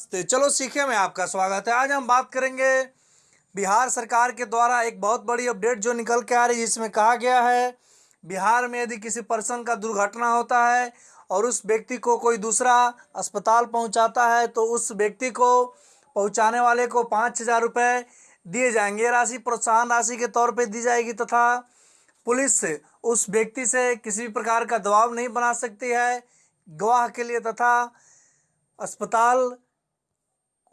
नमस्ते। चलो सीखे में आपका स्वागत है। आज हम बात करेंगे बिहार सरकार के द्वारा एक बहुत बड़ी अपडेट जो निकल के आ रही है, जिसमें कहा गया है, बिहार में यदि किसी पर्सन का दुर्घटना होता है और उस व्यक्ति को कोई दूसरा अस्पताल पहुंचाता है तो उस व्यक्ति को पहुँचाने वाले को पाँच हज़ार रुपये दिए जाएँगे। राशि प्रोत्साहन राशि के तौर पर दी जाएगी तथा पुलिस उस व्यक्ति से किसी भी प्रकार का दबाव नहीं बना सकती है। गवाह के लिए तथा अस्पताल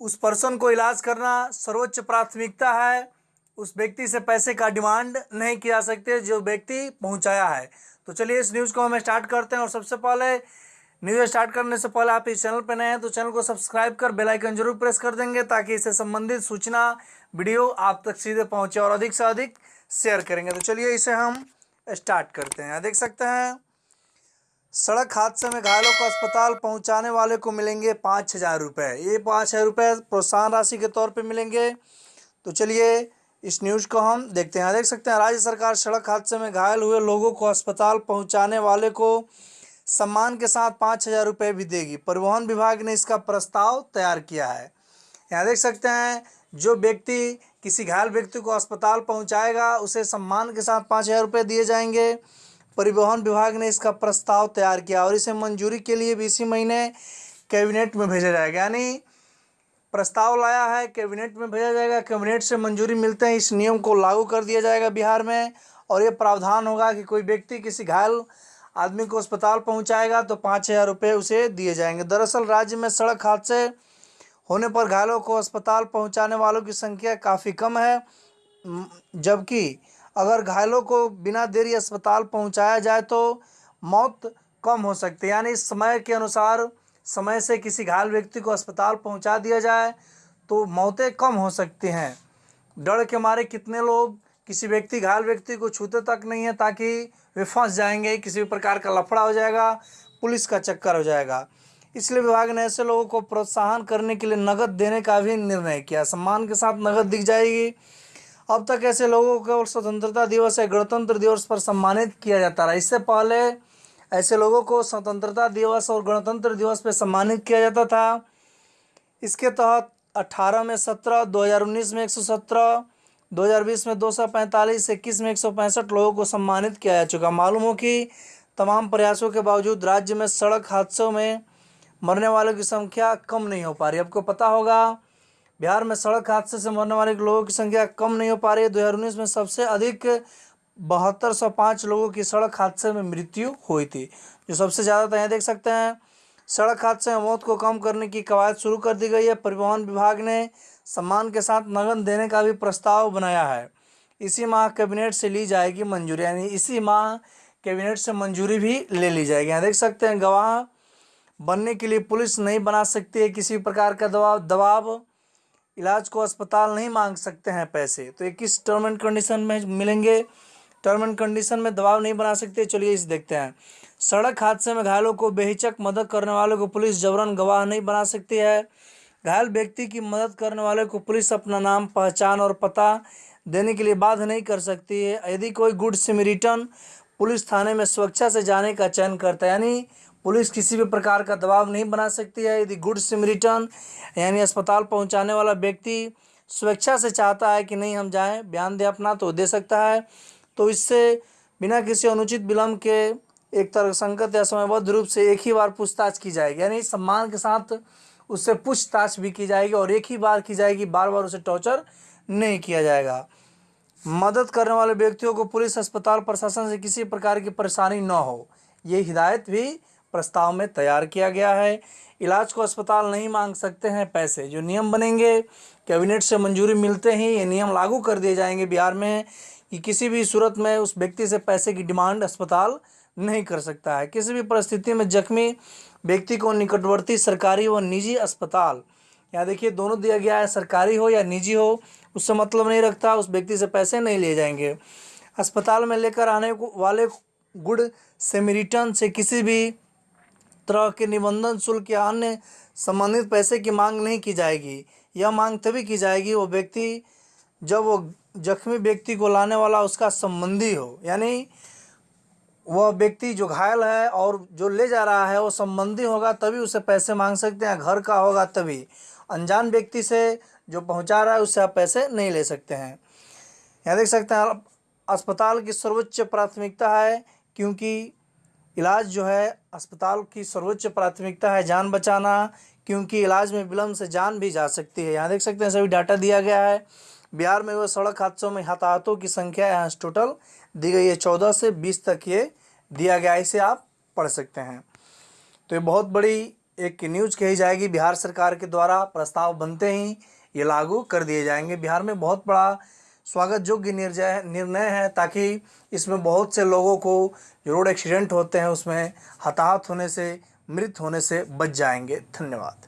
उस पर्सन को इलाज करना सर्वोच्च प्राथमिकता है। उस व्यक्ति से पैसे का डिमांड नहीं किया सकते जो व्यक्ति पहुँचाया है। तो चलिए इस न्यूज़ को हम स्टार्ट करते हैं और सबसे पहले न्यूज़ स्टार्ट करने से पहले आप इस चैनल पर नए हैं तो चैनल को सब्सक्राइब कर बेल आइकन ज़रूर प्रेस कर देंगे ताकि इससे संबंधित सूचना वीडियो आप तक सीधे पहुँचे और अधिक से अधिक शेयर करेंगे। तो चलिए इसे हम स्टार्ट करते हैं। देख सकते हैं सड़क हादसे में घायलों को अस्पताल पहुँचाने वाले को मिलेंगे पाँच हज़ार रुपये ये पाँच हज़ार रुपये प्रोत्साहन राशि के तौर पे मिलेंगे। तो चलिए, इस न्यूज़ को हम देखते हैं। देख सकते हैं, राज्य सरकार सड़क हादसे में घायल हुए लोगों को अस्पताल पहुँचाने वाले को सम्मान के साथ पाँच हज़ार रुपये भी देगी। परिवहन विभाग ने इसका प्रस्ताव तैयार किया है। यहाँ देख सकते हैं, जो व्यक्ति, किसी घायल व्यक्ति को अस्पताल पहुँचाएगा, उसे सम्मान के साथ पाँच हज़ार रुपये दिए जाएँगे। परिवहन विभाग ने इसका प्रस्ताव तैयार किया और इसे मंजूरी के लिए भी इसी महीने कैबिनेट में भेजा जाएगा। यानी प्रस्ताव लाया है, कैबिनेट में भेजा जाएगा, कैबिनेट से मंजूरी मिलते हैं इस नियम को लागू कर दिया जाएगा बिहार में और ये प्रावधान होगा कि कोई व्यक्ति किसी घायल आदमी को अस्पताल पहुंचाएगा तो पाँच हज़ार रुपये उसे दिए जाएँगे। दरअसल राज्य में सड़क हादसे होने पर घायलों को अस्पताल पहुँचाने वालों की संख्या काफ़ी कम है जबकि अगर घायलों को बिना देरी अस्पताल पहुँचाया जाए तो मौत कम हो सकती है। यानी समय के अनुसार समय से किसी घायल व्यक्ति को अस्पताल पहुँचा दिया जाए तो मौतें कम हो सकती हैं। डर के मारे कितने लोग, किसी व्यक्ति, घायल व्यक्ति को छूते तक नहीं है ताकि वे फंस जाएँगे, किसी भी प्रकार का लफड़ा हो जाएगा, पुलिस का चक्कर हो जाएगा। इसलिए विभाग ने ऐसे लोगों को प्रोत्साहन करने के लिए नगद देने का भी निर्णय किया। सम्मान के साथ नगद दिख जाएगी। अब तक ऐसे लोगों को स्वतंत्रता दिवस या गणतंत्र दिवस पर सम्मानित किया जाता रहा। इससे पहले ऐसे लोगों को स्वतंत्रता दिवस और गणतंत्र दिवस पर सम्मानित किया जाता था। इसके तहत अट्ठारह में सत्रह, दो हज़ार उन्नीस में एक सौ सत्रह, दो हज़ार बीस में दो सौ पैंतालीस, इक्कीस में एक सौ पैंसठ लोगों को सम्मानित किया जा चुका। मालूम हो कि तमाम प्रयासों के बावजूद राज्य में सड़क हादसों में मरने वालों की संख्या कम नहीं हो पा रही। आपको पता होगा बिहार में सड़क हादसे से मरने वाले लोगों की संख्या कम नहीं हो पा रही है। दो हज़ार उन्नीस में सबसे अधिक बहत्तर सौ पाँच लोगों की सड़क हादसे में मृत्यु हुई थी, जो सबसे ज़्यादा था यहाँ देख सकते हैं। सड़क हादसे में मौत को कम करने की कवायद शुरू कर दी गई है। परिवहन विभाग ने सम्मान के साथ नगद देने का भी प्रस्ताव बनाया है। इसी माह कैबिनेट से ली जाएगी मंजूरी, यानी इसी माह कैबिनेट से मंजूरी भी ले ली जाएगी। यहाँ देख सकते हैं, गवाह बनने के लिए पुलिस नहीं बना सकती है। किसी प्रकार का दबाव दबाव इलाज को अस्पताल नहीं मांग सकते हैं पैसे। तो ये किस टर्म एंड कंडीशन में मिलेंगे? टर्म एंड कंडीशन में दबाव नहीं बना सकते। चलिए इसे देखते हैं। सड़क हादसे में घायलों को बेहिचक मदद करने वालों को पुलिस जबरन गवाह नहीं बना सकती है। घायल व्यक्ति की मदद करने वाले को पुलिस अपना नाम, पहचान और पता देने के लिए बाध्य नहीं कर सकती है। यदि कोई गुड सिमरिटन पुलिस थाने में सुरक्षा से जाने का चयन करता है, यानी पुलिस किसी भी प्रकार का दबाव नहीं बना सकती है। यदि गुड सिम रिटर्न यानी अस्पताल पहुँचाने वाला व्यक्ति स्वेच्छा से चाहता है कि नहीं, हम जाएँ, बयान दे अपना तो दे सकता है। तो इससे बिना किसी अनुचित विलम्ब के एक तरह संकट या समयबद्ध रूप से एक ही बार पूछताछ की जाएगी। यानी सम्मान के साथ उससे पूछताछ भी की जाएगी और एक ही बार की जाएगी बार बार उसे टॉर्चर नहीं किया जाएगा। मदद करने वाले व्यक्तियों को पुलिस, अस्पताल, प्रशासन से किसी प्रकार की परेशानी न हो। ये हिदायत भी प्रस्ताव में तैयार किया गया है। इलाज को अस्पताल नहीं मांग सकते हैं पैसे। जो नियम बनेंगे, कैबिनेट से मंजूरी मिलते ही ये नियम लागू कर दिए जाएँगे बिहार में कि किसी भी सूरत में उस व्यक्ति से पैसे की डिमांड अस्पताल नहीं कर सकता है। किसी भी परिस्थिति में जख्मी व्यक्ति को निकटवर्ती सरकारी व निजी अस्पताल, यहाँ देखिए दोनों दिया गया है, सरकारी हो या निजी हो, उससे मतलब नहीं रखता, उस व्यक्ति से पैसे नहीं लिए जाएँगे। अस्पताल में लेकर आने वाले गुड सेमिरिटन से किसी भी तरह के निबंधन, शुल्क या अन्य संबंधित पैसे की मांग नहीं की जाएगी। यह मांग तभी की जाएगी वो व्यक्ति, जब वो जख्मी व्यक्ति को लाने वाला उसका संबंधी हो। यानी वह व्यक्ति जो घायल है और जो ले जा रहा है, वो संबंधी होगा, तभी उसे पैसे मांग सकते हैं, घर का होगा तभी। अनजान व्यक्ति से जो पहुँचा रहा है उससे आप पैसे नहीं ले सकते हैं। यहाँ देख सकते हैं, अस्पताल की सर्वोच्च प्राथमिकता है, क्योंकि इलाज जो है अस्पताल की सर्वोच्च प्राथमिकता है जान बचाना, क्योंकि इलाज में विलम्ब से जान भी जा सकती है। यहाँ देख सकते हैं, सभी डाटा दिया गया है। बिहार में वो सड़क हादसों में हताहतों की संख्या यहाँ टोटल दी गई है। चौदह से बीस तक ये दिया गया इसे आप पढ़ सकते हैं। तो ये बहुत बड़ी एक न्यूज़ कही जाएगी। बिहार सरकार के द्वारा प्रस्ताव बनते ही ये लागू कर दिए जाएँगे। बिहार में बहुत बड़ा स्वागत योग्य निर्जय निर्णय है ताकि इसमें बहुत से लोगों को जो रोड एक्सीडेंट होते हैं, उसमें हताहत होने से, मृत होने से बच जाएँगे। धन्यवाद।